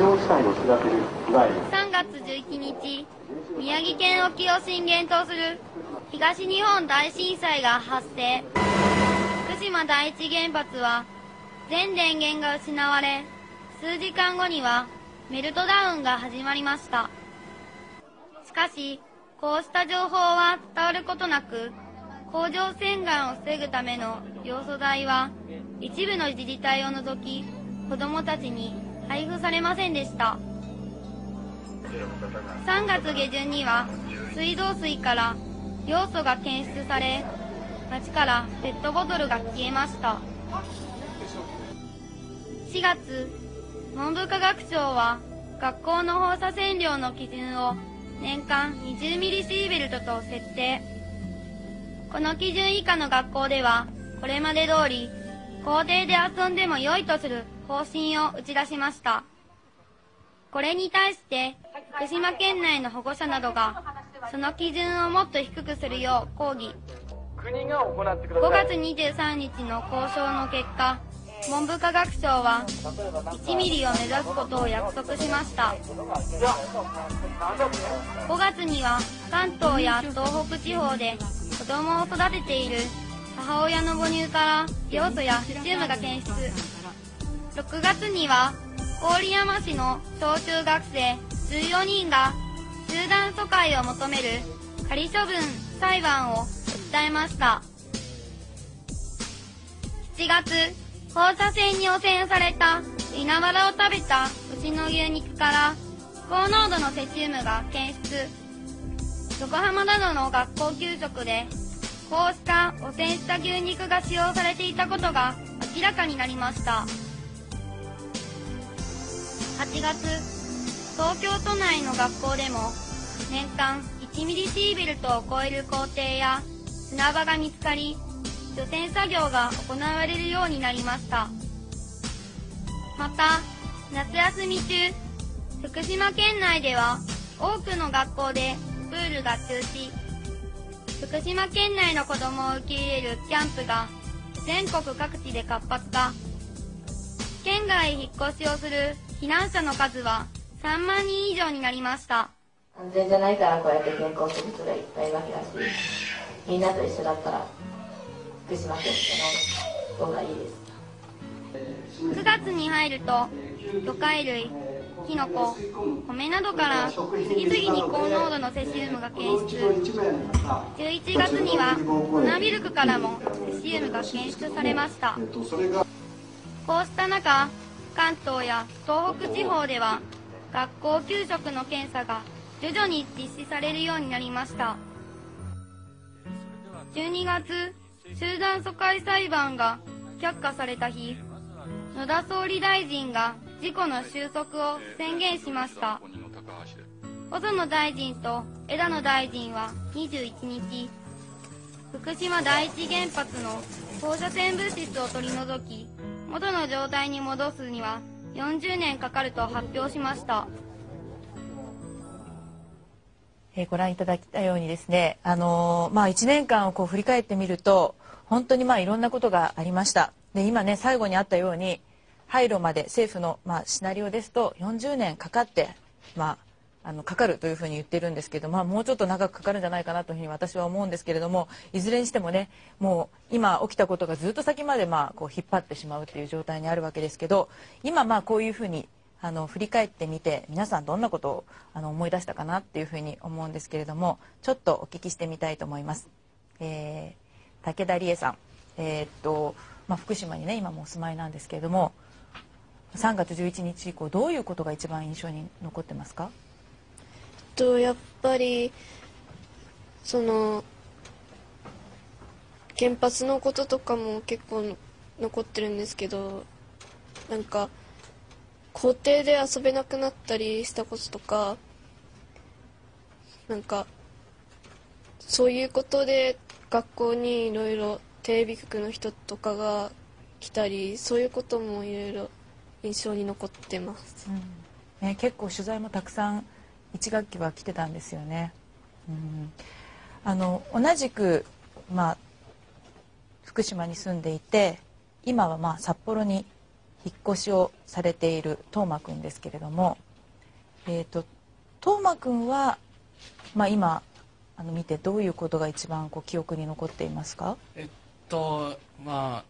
3月11日宮城県沖を震源とする東日本大震災が発生。福島第一原発は全電源が失われ数時間後にはメルトダウンが始まりました。しかしこうした情報は伝わることなく甲状腺がんを防ぐための要素代は一部の自治体を除き子どもたちに配布されませんでした。3月下旬には水道水から要素が検出され町からペットボトルが消えました。4月文部科学省は学校の放射線量の基準を年間20ミリシーベルトと設定。この基準以下の学校ではこれまで通り校庭で遊んでも良いとする方針を打ち出しました。これに対して福島県内の保護者などがその基準をもっと低くするよう抗議。5月23日の交渉の結果文部科学省は1ミリを目指すことを約束しました。5月には関東や東北地方で子供を育てている母親の母乳からヨ素やセシウムが検出6月には郡山市の小中学生14人が集団疎開を求める仮処分裁判を訴えました。7月放射線に汚染された稲わらを食べた牛の牛肉から高濃度のセシウムが検出。横浜などの学校給食でこうした汚染した牛肉が使用されていたことが明らかになりました。8月東京都内の学校でも年間1ミリシーベルトを超える校庭や砂場が見つかり除染作業が行われるようになりました。また夏休み中福島県内では多くの学校でプールが中止。福島県内の子供を受け入れるキャンプが全国各地で活発化。県外へ引っ越しをする避難者の数は3万人以上になりました。安全じゃないからこうやって転校する人がいっぱいいるわけだしみんなと一緒だったら福島県方がいいです9月に入ると魚介類キノコ米などから次々に高濃度のセシウムが検出。11月には粉ミルクからもセシウムが検出されました。こうした中関東や東北地方では学校給食の検査が徐々に実施されるようになりました。12月集団疎開裁判が却下された日野田総理大臣が事故の収束を宣言しました。細野大臣と枝野大臣は21日福島第一原発の放射線物質を取り除き元の状態に戻すには40年かかると発表しました。えー、ご覧いただいたようにですね、あのー、まあ、1年間をこう振り返ってみると本当にまあいろんなことがありました。で今ね最後にあったように廃炉まで政府のまあシナリオですと40年かかって、まあ、あのかかるというふうに言ってるんですけど、まあ、もうちょっと長くかかるんじゃないかなというふうに私は思うんですけれどもいずれにしてもねもう今起きたことがずっと先までまあこう引っ張ってしまうっていう状態にあるわけですけど今まあこういうふうにあの振り返ってみて皆さんどんなことをあの思い出したかなっていうふうに思うんですけれどもちょっとお聞きしてみたいと思います。えー、武田理恵さんえー、っとまあ、福島にね今もお住まいなんですけれども3月11日以降どういうことが一番印象に残ってますか？とやっぱりその原発のこととかも結構残ってるんですけどなんか校庭で遊べなくなったりしたこととかなんかそういうことで学校にいろいろテレビ局の人とかが来たりそういうこともいろいろ印象に残ってます、うん、ね、結構取材もたくさん1学期は来てたんですよね。うん、あの同じく、まあ、福島に住んでいて今はまあ札幌に引っ越しをされているトーマくんですけれども、えーと、トーマくんは、まあ、今あの見てどういうことが一番こう記憶に残っていますか？えっとま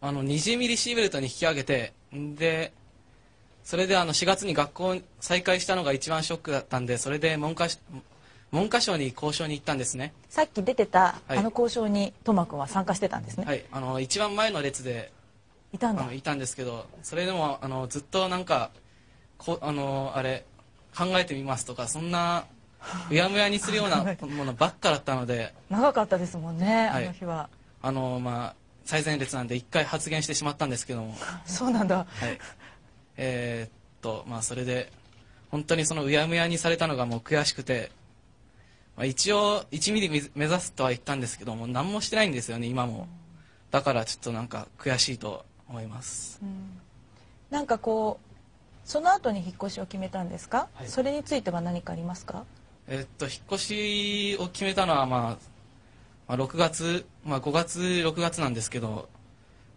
ああの20ミリシーベルトに引き上げてでそれであの4月に学校再開したのが一番ショックだったんでそれで文科文科省に交渉に行ったんですね。さっき出てた、はい。あの交渉にトーマくんは参加してたんですね、はい。あの一番前の列でいたんだ。いたんですけどそれでもあのずっとなんかこあのあれ考えてみますとかそんなうやむやにするような ものばっかだったので。長かったですもんね、はい。あの日は。あのまあ最前列なんで一回発言してしまったんですけども。そうなんだ。はいえーっとまあそれで本当にそのうやむやにされたのがもう悔しくて、まあ、一応1ミリ目指すとは言ったんですけども何もしてないんですよね今も。だからちょっとなんか悔しいと思います。なんかこうその後に引っ越しを決めたんですか、はい。それについては何かありますか？えっと引っ越しを決めたのは、まあ、まあ6月、まあ、5月6月なんですけど、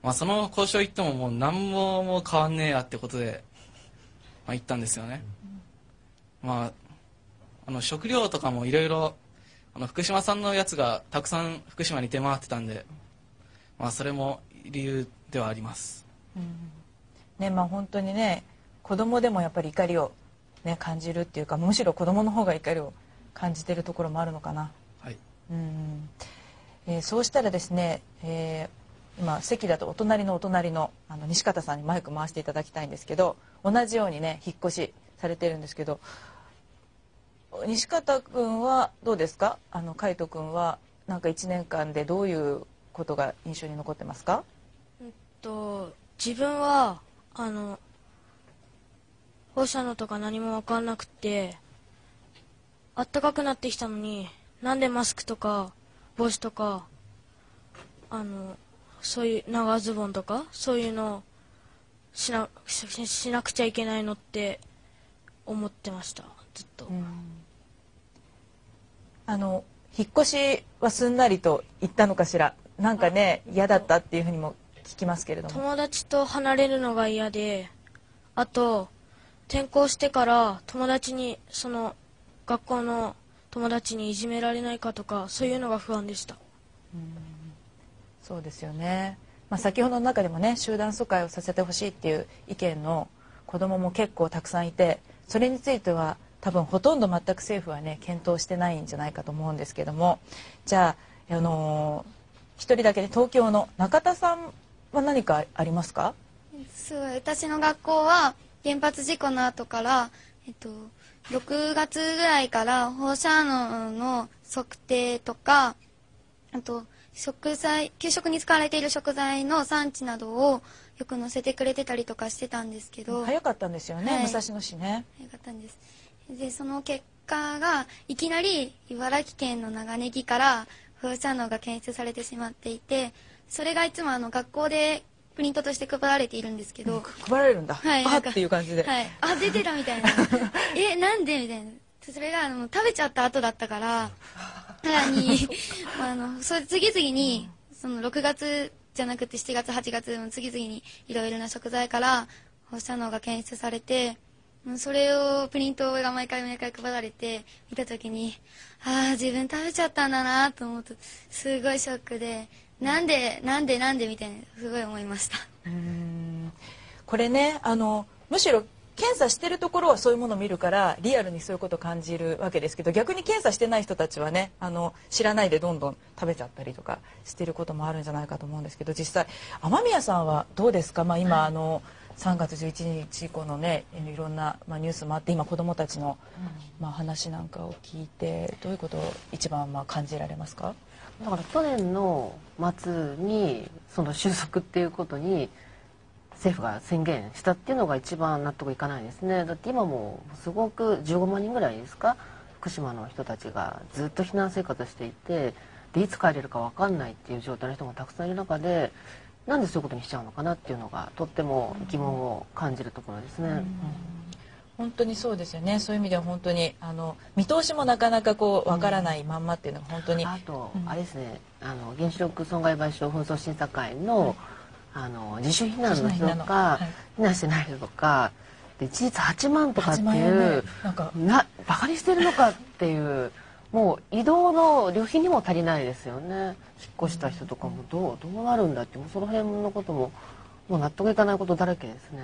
まあ、その交渉行ってももう何ももう変わんねえやってことで、まあ、行ったんですよね、まああの食料とかもいろいろあの福島産のやつがたくさん福島に出回ってたんで、まあ、それも理由ではあります。ねまあ本当にね子供でもやっぱり怒りを、ね、感じるっていうかむしろ子供の方が怒りを感じてるところもあるのかな。はい。うん。えーそうしたらですね、えー今席だとお隣のお隣のあの西方さんにマイク回していただきたいんですけど同じようにね引っ越しされてるんですけど西方君はどうですか？あの海斗君はなんか1年間でどういうことが印象に残ってますか？えっと自分はあの放射能とか何も分かんなくてあったかくなってきたのになんでマスクとか帽子とかあのそういう長ズボンとかそういうのしなししなくちゃいけないのって思ってました。ずっと、あの引っ越しはすんなりと言ったのかしら？なんかね嫌だったっていうふうにも聞きますけれども。友達と離れるのが嫌であと転校してから友達にその学校の友達にいじめられないかとかそういうのが不安でしたそうですよね、まあ、先ほどの中でもね集団疎開をさせてほしいっていう意見の子どもも結構たくさんいてそれについては多分ほとんど全く政府はね検討してないんじゃないかと思うんですけども。じゃあ、あのー一人だけで東京の中田さんは何かありますか？すごい私の学校は原発事故の後から、えっと、6月ぐらいから放射能の測定とかあと食材給食に使われている食材の産地などをよく載せてくれてたりとかしてたんですけど。早かったんですよね、はい。武蔵野市ね。早かったんです。でその結果がいきなり茨城県の長ネギから放射能が検出されてしまっていてそれがいつもあの学校でプリントとして配られているんですけど、配られるんだ、あはいなんかっていう感じで、はい、あ出てたみたいな。えなんで？みたいなそれがあの食べちゃった後だったから さらにあのそれ次々にその6月じゃなくて7月8月も次々にいろいろな食材から放射能が検出されてうんそれをプリントが毎回毎回配られて見た時にああ自分食べちゃったんだなと思うとすごいショックでなんでなんでなんでみたいなすごい思いました。これねあのむしろ検査してるところはそういうものを見るからリアルにそういうことを感じるわけですけど逆に検査してない人たちはねあの知らないでどんどん食べちゃったりとかしてることもあるんじゃないかと思うんですけど実際雨宮さんはどうですか、まあ、今、あの3月11日以降のねいろんな、まあ、ニュースもあって今子どもたちの、まあ、話なんかを聞いてどういうことを一番まあ感じられますか？だから去年の末にその収束っていうことに政府が宣言したっていうのが一番納得いかないですね。だって今もすごく15万人ぐらいですか福島の人たちがずっと避難生活していてでいつ帰れるか分かんないっていう状態の人がたくさんいる中でなんでそういうことにしちゃうのかなっていうのがとっても疑問を感じるところですね。本当にそうですよね。そういう意味では本当にあの見通しもなかなかこうわからないまんまっていうのが本当に、あと、うん。あれですね。あの原子力損害賠償紛争審査会の,、あの自主避難の人とかはい。避難してない人とかで事実8万とかって8万い円ね。うなんか。なバカにしてるのかっていうもう移動の旅費にも足りないですよね。引っ越した人とかもどうどうなるんだってもうその辺のことももう納得いかないことだらけですね。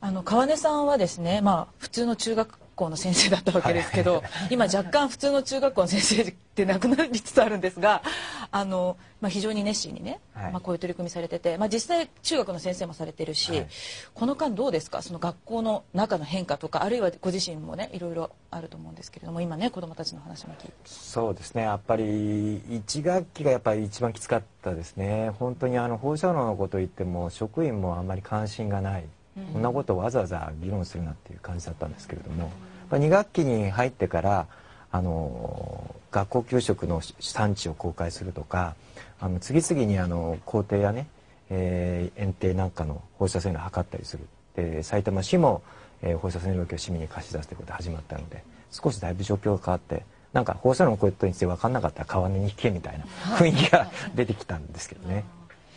あの川根さんはですね、まあ、普通の中学校の先生だったわけですけど、今若干普通の中学校の先生ってなくなりつつあるんですがあの、まあ、非常に熱心にね、はい。まあ、こういう取り組みされてて、まあ、実際中学の先生もされてるし、はい。この間どうですか？その学校の中の変化とかあるいはご自身もねいろいろあると思うんですけれども今ね子どもたちの話も聞いて。そうですね。やっぱり1学期がやっぱり一番きつかったですね。本当にあの放射能のこと言っても職員もあんまり関心がない、こんなことをわざわざ議論するなっていう感じだったんですけれども、まあ、2学期に入ってからあの学校給食の産地を公開するとかあの次々にあの校庭やね、えー園庭なんかの放射線量を測ったりするで埼玉市も、えー放射線量計を市民に貸し出すということが始まったので少しだいぶ状況が変わってなんか放射能のことについて分かんなかったら川根に行けみたいな雰囲気が出てきたんですけどね。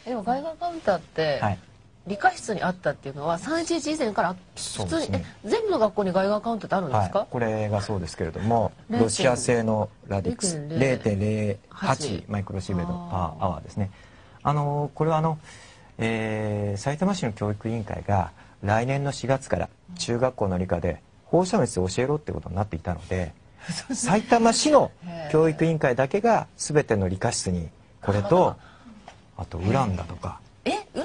でも外貨カウンターって、はい理科室にあったっていうのは311以前から普通に、ねえ全部の学校に外貨カウンターってあるんですか、はい、これがそうですけれども0.0ロシア製のラディックス0.08 0.08マイクロシーベルトパーアワーですね。あのこれはあの、えー、埼玉市の教育委員会が来年の4月から中学校の理科で放射能について教えろってことになっていたので埼玉市の教育委員会だけが全ての理科室にこれとあとウランだとか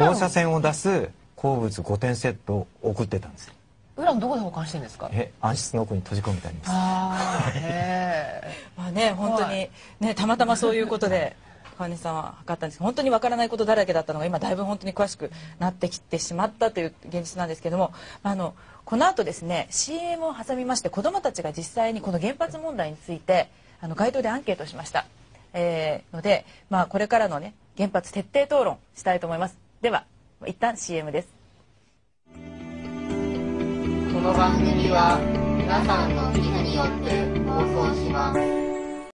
放射線を出す鉱物5点セットを送ってたんですよ。ウランどこで保管してるんですか？え暗室の奥に閉じ込めてあります。ああへ まあね本当にねたまたまそういうことで川根さんは測ったんですけど本当にわからないことだらけだったのが今だいぶ本当に詳しくなってきてしまったという現実なんですけどもあのこの後ですね CM を挟みまして子どもたちが実際にこの原発問題についてあの街頭でアンケートをしました、えーので、まあ、これからのね原発徹底討論したいと思いますでは一旦 CM です。この番組は皆さんの寄付によって放送します。